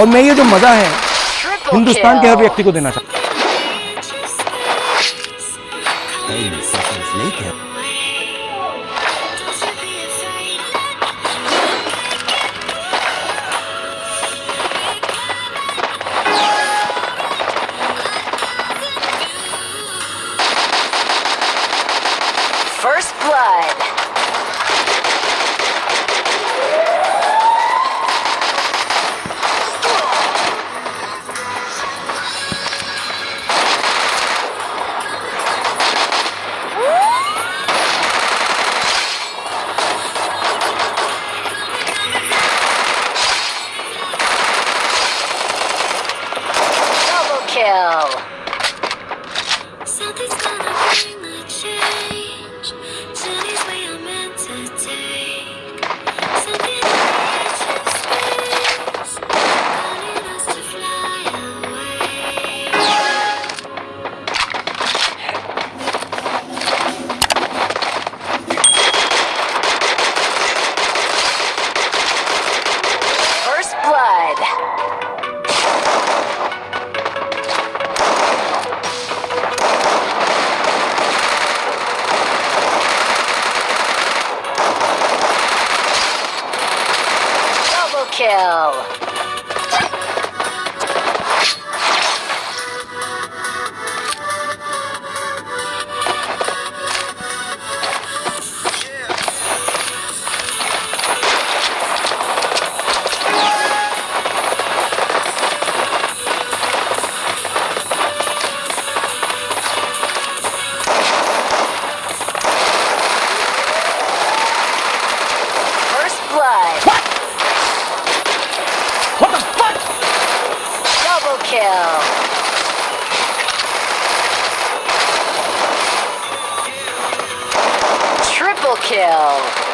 और मैं ये जो मज़ा है हिंदुस्तान के हर व्यक्ति को देना चाहता first blood. Hill. kill. Triple kill.